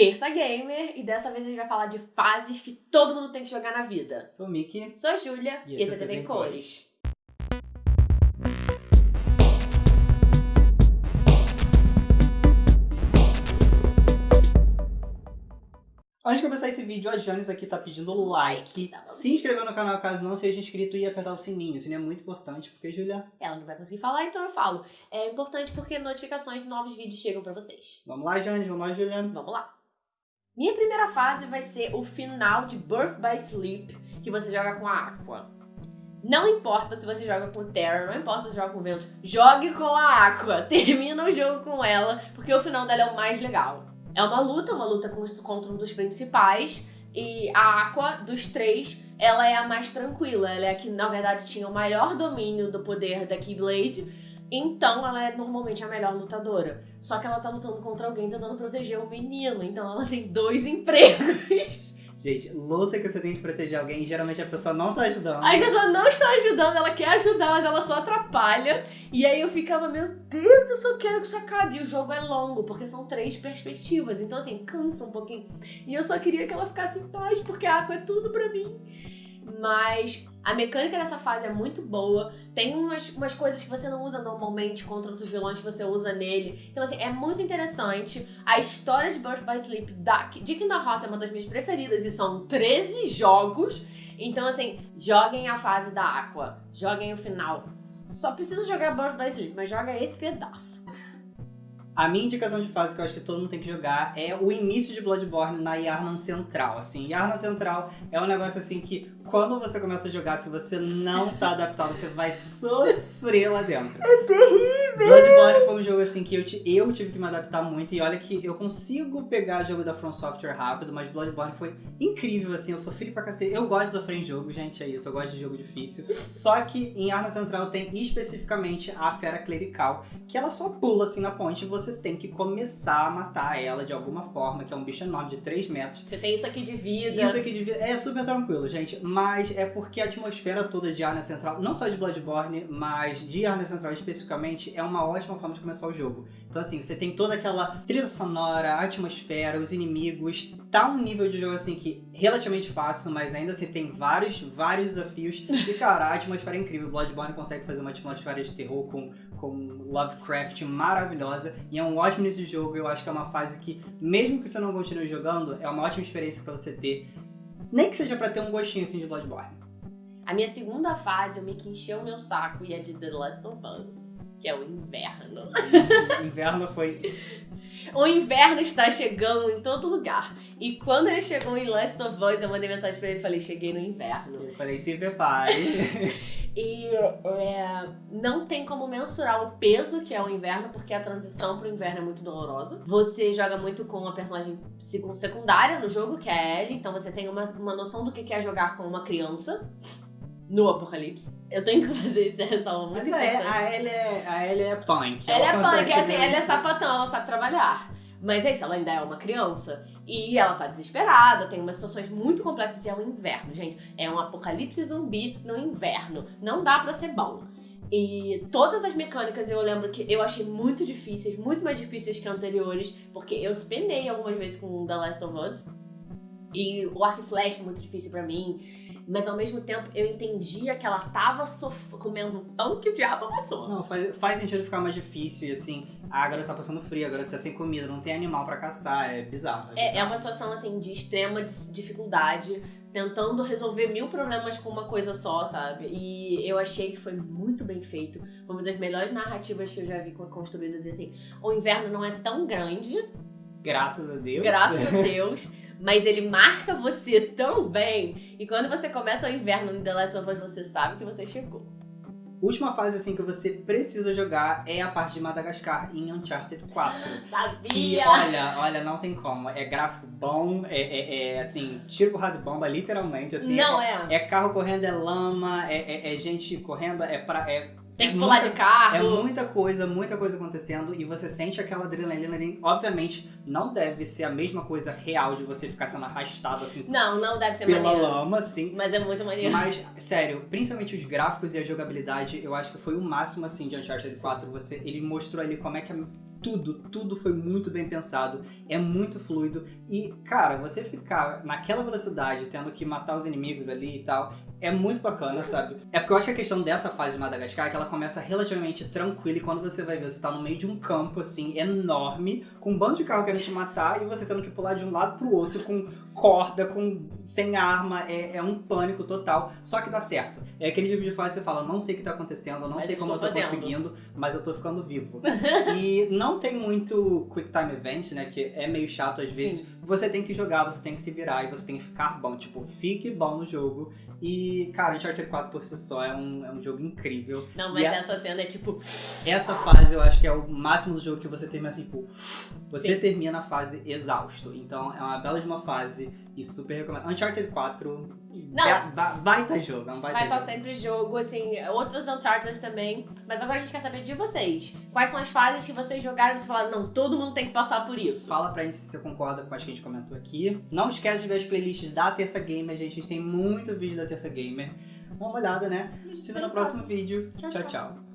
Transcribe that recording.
Terça Gamer e dessa vez a gente vai falar de fases que todo mundo tem que jogar na vida. Sou o Mickey. Sou a Júlia e, esse é TV em Cores. Antes de começar esse vídeo, a Janis aqui tá pedindo like, Tá se inscrever no canal caso não seja inscrito e apertar o sininho. O sininho é muito importante, porque, Júlia, Ela não vai conseguir falar, então eu falo. É importante porque notificações de novos vídeos chegam pra vocês. vamos lá, Janis, vamos lá, Júlia. Vamos lá. Minha primeira fase vai ser o final de Birth by Sleep, que você joga com a Aqua. Não importa se você joga com Terra, não importa se você joga com o Vento, jogue com a Aqua. Termina o jogo com ela, porque o final dela é o mais legal. É uma luta, uma luta contra um dos principais, e a Aqua, dos três, ela é a mais tranquila. Ela é a que, na verdade, tinha o maior domínio do poder da Keyblade, então ela é normalmente a melhor lutadora. Só que ela tá lutando contra alguém tentando proteger o menino, então ela tem dois empregos. Gente, luta que você tem que proteger alguém, geralmente a pessoa não tá ajudando. A pessoa não está ajudando, ela quer ajudar, mas ela só atrapalha. E aí eu ficava, meu Deus, eu só quero que isso acabe. E o jogo é longo, porque são três perspectivas. Então, assim, cansa um pouquinho. E eu só queria que ela ficasse em paz, porque a água é tudo pra mim. Mas a mecânica dessa fase é muito boa. Tem umas, umas coisas que você não usa normalmente contra outros vilões que você usa nele. Então, assim, é muito interessante. A história de Birth by Sleep da, de Kingdom Hearts é uma das minhas preferidas e são 13 jogos. Então, assim, joguem a fase da Aqua, joguem o final. Só precisa jogar Birth by Sleep, mas joga esse pedaço. A minha indicação de fase que eu acho que todo mundo tem que jogar é o início de Bloodborne na Yarnan Central. Assim, Yarnan Central é um negócio assim que quando você começa a jogar, se você não tá adaptado, você vai sofrer lá dentro. É terrível! Bloodborne foi um jogo assim que eu, eu tive que me adaptar muito e olha que eu consigo pegar jogo da From Software rápido, mas Bloodborne foi incrível assim, eu sofri pra cacete. Eu gosto de sofrer em jogo, gente, é isso, eu gosto de jogo difícil. Só que em Arna Central tem especificamente a Fera Clerical, que ela só pula assim na ponte e você tem que começar a matar ela de alguma forma, que é um bicho enorme de 3 metros. Você tem isso aqui de vida. Isso aqui devia- é super tranquilo, gente, mas é porque a atmosfera toda de Arna Central, não só de Bloodborne, mas de Arna Central especificamente, é uma ótima forma de começar o jogo. Então assim, você tem toda aquela trilha sonora, a atmosfera, os inimigos, tá um nível de jogo assim que relativamente fácil, mas ainda assim tem vários, vários desafios. E cara, a atmosfera é incrível, Bloodborne consegue fazer uma atmosfera de terror com, com Lovecraft maravilhosa, e é um ótimo início de jogo, eu acho que é uma fase que, mesmo que você não continue jogando, é uma ótima experiência pra você ter nem que seja pra ter um gostinho assim de Bloodborne. A minha segunda fase, o Mickey encheu o meu saco e é de The Last of Us, que é o inverno. O inverno foi. O inverno está chegando em todo lugar. E quando ele chegou em Last of Us, eu mandei mensagem pra ele e falei, cheguei no inverno. Eu falei, se prepare. E é, não tem como mensurar o peso que é o inverno, porque a transição pro inverno é muito dolorosa. Você joga muito com uma personagem secu- secundária no jogo, que é a Ellie, então você tem uma, uma noção do que é jogar com uma criança no apocalipse. Eu tenho que fazer essa ressalva muito Mas a, importante. a, Ellie é, a Ellie é punk. Ela é consegue punk, assim, ela é sapatão, ela sabe trabalhar. Mas é isso, ela ainda é uma criança. E ela tá desesperada, tem umas situações muito complexas e é o inverno, gente. É um apocalipse zumbi no inverno. Não dá pra ser bom. E todas as mecânicas eu lembro que eu achei muito difíceis, muito mais difíceis que anteriores, porque eu penei algumas vezes com The Last of Us. E o arco e flecha é muito difícil pra mim. Mas ao mesmo tempo eu entendia que ela tava comendo pão que o diabo amassou. Não, faz, faz sentido ficar mais difícil e assim, a agora tá passando frio, agora tá sem comida, não tem animal pra caçar, é bizarro. É, é bizarro. uma situação assim de extrema dificuldade, tentando resolver mil problemas com uma coisa só, sabe? E eu achei que foi muito bem feito. Foi uma das melhores narrativas que eu já vi co- construídas. E assim, o inverno não é tão grande, Graças a Deus. graças a Deus, mas ele marca você tão bem. E quando você começa o inverno em The Last of Us, você sabe que você chegou. Última fase assim que você precisa jogar é a parte de Madagascar em Uncharted 4. Que, Sabia! olha, olha, não tem como. É gráfico bom, é, é- é, assim, tiro porrada de bomba, literalmente, assim. não é, é. é carro correndo, é lama, é, é- é gente correndo, é pra. É, Tem é que pular muita- de carro. É muita coisa, muita coisa acontecendo e você sente aquela adrenalina ali. Obviamente, não deve ser a mesma coisa real de você ficar sendo arrastado assim Não, não deve ser pela maneiro. lama, assim. Mas é muito maneiro. Mas, sério, principalmente os gráficos e a jogabilidade, eu acho que foi o máximo, assim, de Uncharted 4. Você, ele mostrou ali como é que a tudo, tudo foi muito bem pensado, é muito fluido e, cara, você ficar naquela velocidade, tendo que matar os inimigos ali e tal, é muito bacana, sabe? É porque eu acho que a questão dessa fase de Madagascar é que ela começa relativamente tranquila e quando você vai ver, você tá no meio de um campo, assim, enorme, com um bando de carro querendo te matar e você tendo que pular de um lado pro outro com corda, com sem arma, é, é um pânico total, só que dá certo. É aquele tipo de fase que você fala, não sei o que tá acontecendo, não Mas sei eu como eu tô fazendo. conseguindo, mas eu tô ficando vivo. e não tem muito Quick Time Event, né, que é meio chato às vezes. Sim. Você tem que jogar, você tem que se virar e você tem que ficar bom. Tipo, fique bom no jogo. E, cara, Uncharted 4 por si só é um, é um jogo incrível. Não, mas E a- essa cena é tipo. Essa fase eu acho que é o máximo do jogo que você termina assim, tipo, você Sim. termina a fase exausto. Então é uma bela de uma fase e super recomendo. Uncharted 4, Não. ba- ba- baita jogo, é um baita Vai estar jogo. sempre jogo, assim, outros Uncharted também. Mas agora a gente quer saber de vocês. Quais são as fases que vocês jogaram e você falaram, não, todo mundo tem que passar por isso. Fala pra gente se você concorda com as que a gente comentou aqui. Não esquece de ver as playlists da Terça Gamer, gente. A gente tem muito vídeo da Terça Gamer. Dá uma olhada, né? Se vê no próximo vídeo. Tchau. tchau. tchau.